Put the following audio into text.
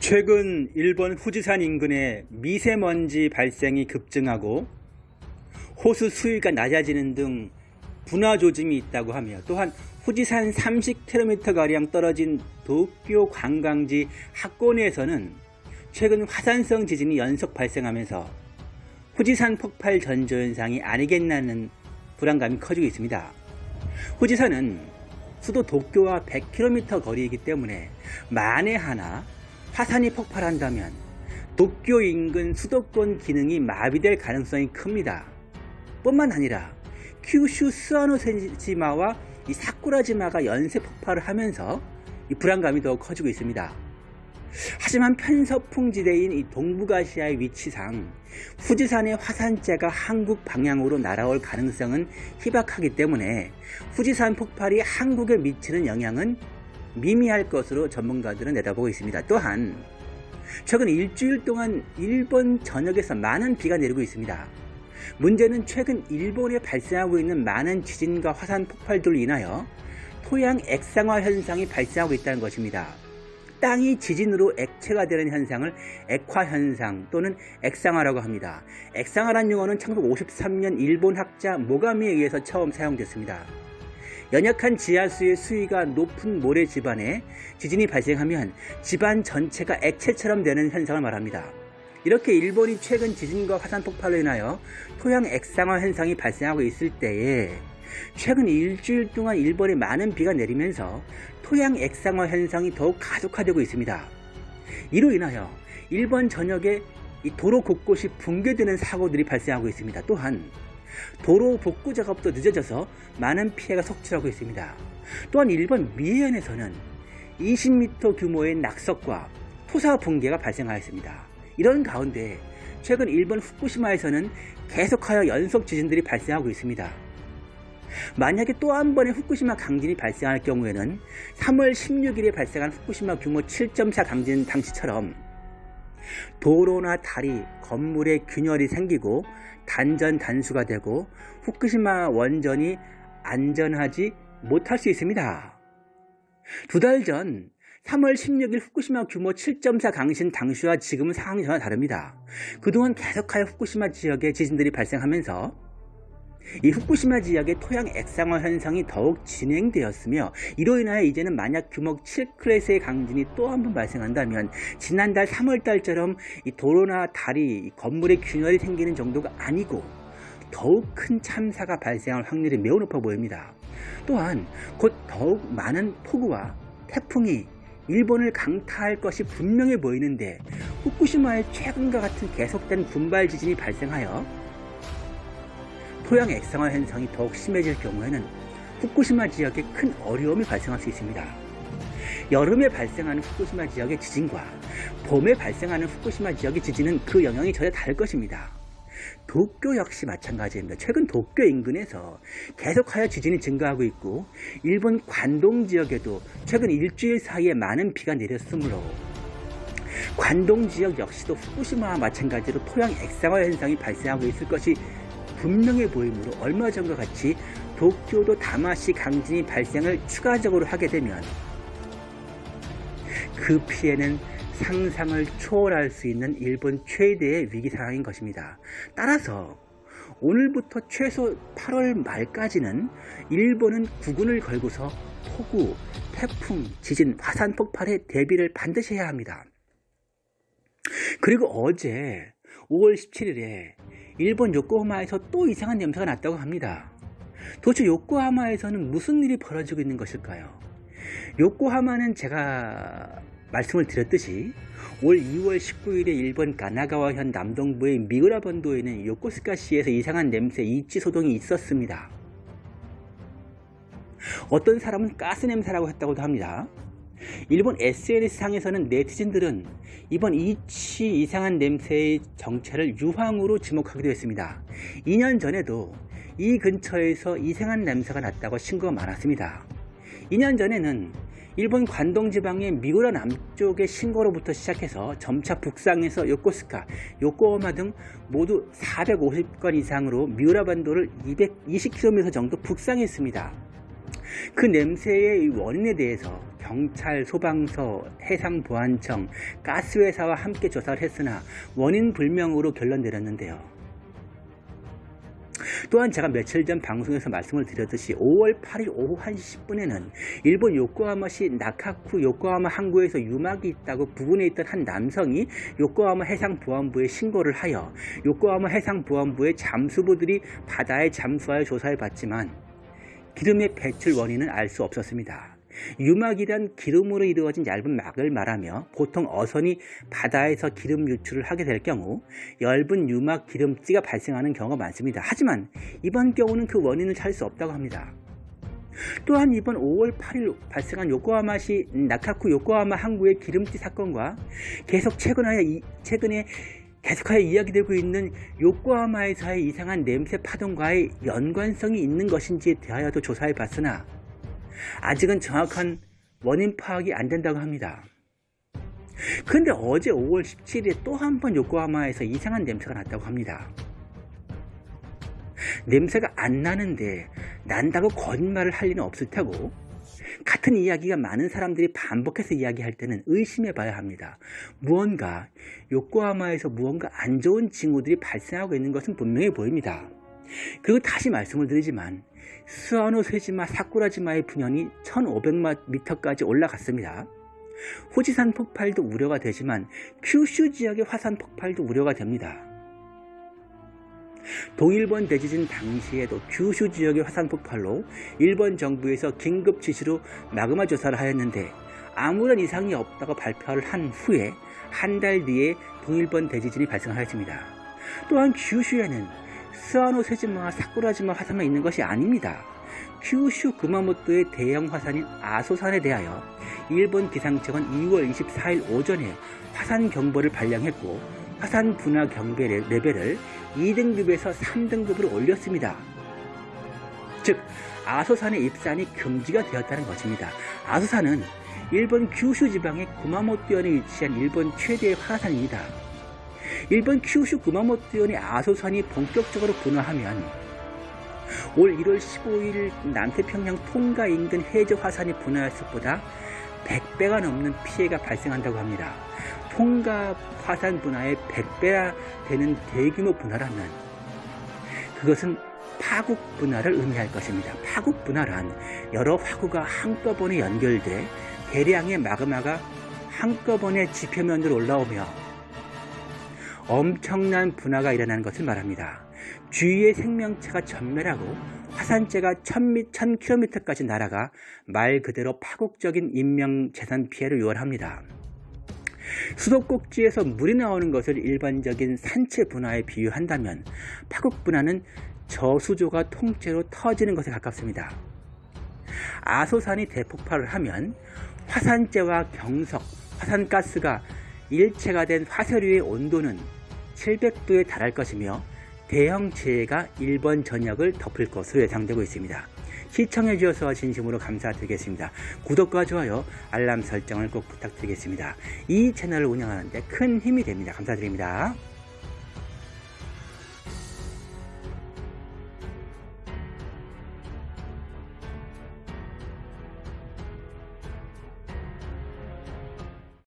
최근 일본 후지산 인근에 미세먼지 발생이 급증하고 호수 수위가 낮아지는 등 분화 조짐이 있다고 하며 또한 후지산 30km가량 떨어진 도쿄 관광지 학고내에서는 최근 화산성 지진이 연속 발생하면서 후지산 폭발 전조 현상이 아니겠나는 불안감이 커지고 있습니다. 후지산은 수도 도쿄와 100km 거리이기 때문에 만에 하나 화산이 폭발한다면 도쿄 인근 수도권 기능이 마비될 가능성이 큽니다. 뿐만 아니라 큐슈 스와노세지마와 이 사쿠라지마가 연쇄 폭발을 하면서 이 불안감이 더 커지고 있습니다. 하지만 편서풍 지대인 이 동북아시아의 위치상 후지산의 화산재가 한국 방향으로 날아올 가능성은 희박하기 때문에 후지산 폭발이 한국에 미치는 영향은 미미할 것으로 전문가들은 내다보고 있습니다. 또한 최근 일주일 동안 일본 전역에서 많은 비가 내리고 있습니다. 문제는 최근 일본에 발생하고 있는 많은 지진과 화산 폭발들로 인하여 토양 액상화 현상이 발생하고 있다는 것입니다. 땅이 지진으로 액체가 되는 현상을 액화 현상 또는 액상화라고 합니다. 액상화란 용어는 1953년 일본 학자 모가미에 의해서 처음 사용됐습니다. 연약한 지하수의 수위가 높은 모래 집안에 지진이 발생하면 집안 전체가 액체처럼 되는 현상을 말합니다. 이렇게 일본이 최근 지진과 화산 폭발로 인하여 토양 액상화 현상이 발생하고 있을 때에 최근 일주일 동안 일본에 많은 비가 내리면서 토양 액상화 현상이 더욱 가속화되고 있습니다. 이로 인하여 일본 전역에 도로 곳곳이 붕괴되는 사고들이 발생하고 있습니다. 또한 도로 복구 작업도 늦어져서 많은 피해가 속출하고 있습니다. 또한 일본 미해현에서는 20m 규모의 낙석과 토사 붕괴가 발생하였습니다. 이런 가운데 최근 일본 후쿠시마에서는 계속하여 연속 지진들이 발생하고 있습니다. 만약에 또 한 번의 후쿠시마 강진이 발생할 경우에는 3월 16일에 발생한 후쿠시마 규모 7.4 강진 당시처럼 도로나 다리, 건물에 균열이 생기고 단전 단수가 되고 후쿠시마 원전이 안전하지 못할 수 있습니다. 두 달 전 3월 16일 후쿠시마 규모 7.4 강신 당시와 지금은 상황이 전혀 다릅니다. 그동안 계속하여 후쿠시마 지역에 지진들이 발생하면서 이 후쿠시마 지역의 토양 액상화 현상이 더욱 진행되었으며 이로 인하여 이제는 만약 규모 7클래스의 강진이 또 한 번 발생한다면 지난달 3월달처럼 이 도로나 다리, 건물에 균열이 생기는 정도가 아니고 더욱 큰 참사가 발생할 확률이 매우 높아 보입니다. 또한 곧 더욱 많은 폭우와 태풍이 일본을 강타할 것이 분명해 보이는데 후쿠시마의 최근과 같은 계속된 군발 지진이 발생하여 토양 액상화 현상이 더욱 심해질 경우에는 후쿠시마 지역에 큰 어려움이 발생할 수 있습니다. 여름에 발생하는 후쿠시마 지역의 지진과 봄에 발생하는 후쿠시마 지역의 지진은 그 영향이 전혀 다를 것입니다. 도쿄 역시 마찬가지입니다. 최근 도쿄 인근에서 계속하여 지진이 증가하고 있고 일본 관동 지역에도 최근 일주일 사이에 많은 비가 내렸으므로 관동 지역 역시도 후쿠시마와 마찬가지로 토양 액상화 현상이 발생하고 있을 것이 분명해 보이므로 얼마 전과 같이 도쿄도 다마시 강진이 발생을 추가적으로 하게 되면 그 피해는 상상을 초월할 수 있는 일본 최대의 위기 상황인 것입니다. 따라서 오늘부터 최소 8월 말까지는 일본은 구군을 걸고서 폭우, 태풍, 지진, 화산 폭발에 대비를 반드시 해야 합니다. 그리고 어제 5월 17일에 일본 요코하마에서 또 이상한 냄새가 났다고 합니다. 도대체 요코하마에서는 무슨 일이 벌어지고 있는 것일까요? 요코하마는 제가 말씀을 드렸듯이 올 2월 19일에 일본 가나가와현 남동부의 미우라 번도에는 요코스카시에서 이상한 냄새 이치 소동이 있었습니다. 어떤 사람은 가스 냄새라고 했다고도 합니다. 일본 SNS상에서는 네티즌들은 이번 이치 이상한 냄새의 정체를 유황으로 지목하기도 했습니다. 2년 전에도 이 근처에서 이상한 냄새가 났다고 신고가 많았습니다. 2년 전에는 일본 관동지방의 미우라 남쪽의 신고로부터 시작해서 점차 북상해서 요코스카, 요코오마 등 모두 450건 이상으로 미우라 반도를 220km 정도 북상했습니다. 그 냄새의 원인에 대해서 경찰, 소방서, 해상보안청, 가스회사와 함께 조사를 했으나 원인 불명으로 결론 내렸는데요. 또한 제가 며칠 전 방송에서 말씀을 드렸듯이 5월 8일 오후 1시 10분에는 일본 요코하마시 나카쿠 요코하마 항구에서 유막이 있다고 부근에 있던 한 남성이 요코하마 해상보안부에 신고를 하여 요코하마 해상보안부의 잠수부들이 바다에 잠수하여 조사해 봤지만 기름의 배출 원인은 알 수 없었습니다. 유막이란 기름으로 이루어진 얇은 막을 말하며 보통 어선이 바다에서 기름 유출을 하게 될 경우 얇은 유막 기름지가 발생하는 경우가 많습니다. 하지만 이번 경우는 그 원인을 찾을 수 없다고 합니다. 또한 이번 5월 8일 발생한 요코하마시 나카쿠 요코하마 항구의 기름지 사건과 계속 최근에, 최근에 계속하여 이야기되고 있는 요코하마에서의 이상한 냄새 파동과의 연관성이 있는 것인지에 대하여도 조사해 봤으나 아직은 정확한 원인 파악이 안 된다고 합니다. 그런데 어제 5월 17일에 또 한 번 요코하마에서 이상한 냄새가 났다고 합니다. 냄새가 안 나는데 난다고 거짓말을 할 리는 없을 테고 같은 이야기가 많은 사람들이 반복해서 이야기할 때는 의심해 봐야 합니다. 무언가 요코하마에서 무언가 안 좋은 징후들이 발생하고 있는 것은 분명해 보입니다. 그리고 다시 말씀을 드리지만 스와노 세지마 사쿠라지마의 분연이 1500m까지 올라갔습니다. 후지산 폭발도 우려가 되지만 큐슈 지역의 화산 폭발도 우려가 됩니다. 동일본 대지진 당시에도 규슈 지역의 화산 폭발로 일본 정부에서 긴급 지시로 마그마 조사를 하였는데 아무런 이상이 없다고 발표를 한 후에 한 달 뒤에 동일본 대지진이 발생하였습니다. 또한 규슈에는 스와노 세지마와 사쿠라지마 화산만 있는 것이 아닙니다. 큐슈 구마모토의 대형 화산인 아소산에 대하여 일본 기상청은 2월 24일 오전에 화산 경보를 발령했고 화산 분화 경배 레벨을 2등급에서 3등급으로 올렸습니다. 즉 아소산의 입산이 금지가 되었다는 것입니다. 아소산은 일본 규슈 지방의 구마모토현에 위치한 일본 최대의 화산입니다. 일본 큐슈 구마모토현의 아소산이 본격적으로 분화하면 올 1월 15일 남태평양 통가 인근 해저 화산이 분화했을 보다 100배가 넘는 피해가 발생한다고 합니다. 통가 화산 분화의 100배나 되는 대규모 분화라면 그것은 파국 분화를 의미할 것입니다. 파국 분화란 여러 화구가 한꺼번에 연결돼 대량의 마그마가 한꺼번에 지표면으로 올라오며 엄청난 분화가 일어나는 것을 말합니다. 주위의 생명체가 전멸하고 화산재가 1000km까지 날아가 말 그대로 파국적인 인명재산 피해를 유발합니다. 수도꼭지에서 물이 나오는 것을 일반적인 산체 분화에 비유한다면 파국 분화는 저수조가 통째로 터지는 것에 가깝습니다. 아소산이 대폭발을 하면 화산재와 경석, 화산가스가 일체가 된 화쇄류의 온도는 700도에 달할 것이며 대형 재해가 일본 전역을 덮을 것으로 예상되고 있습니다. 시청해 주셔서 진심으로 감사드리겠습니다. 구독과 좋아요, 알람 설정을 꼭 부탁드리겠습니다. 이 채널을 운영하는데 큰 힘이 됩니다. 감사드립니다.